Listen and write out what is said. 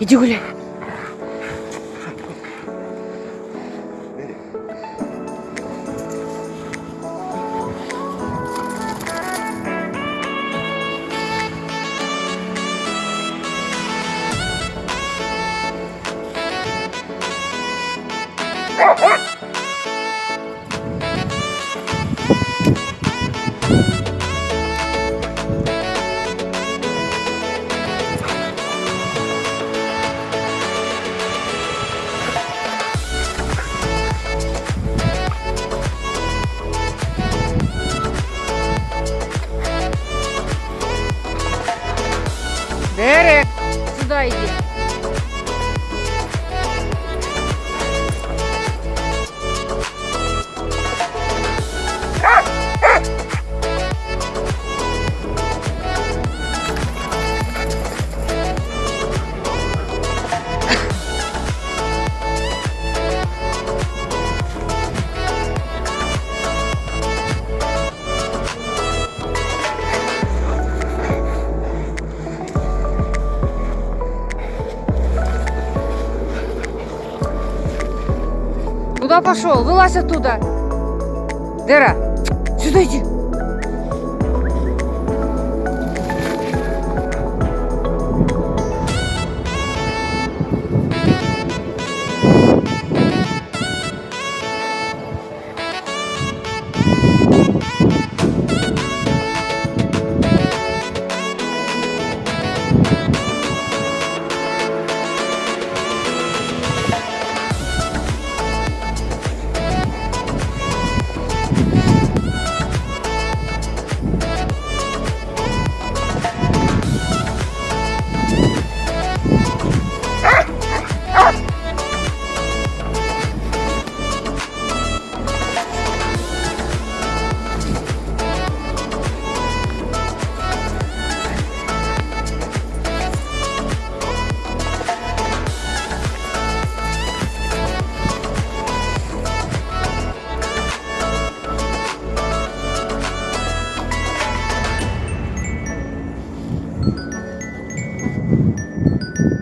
Иди гуляй. Дерек, сюда иди. Куда пошел? Вылазь оттуда. Дера, сюда иди. Yeah. you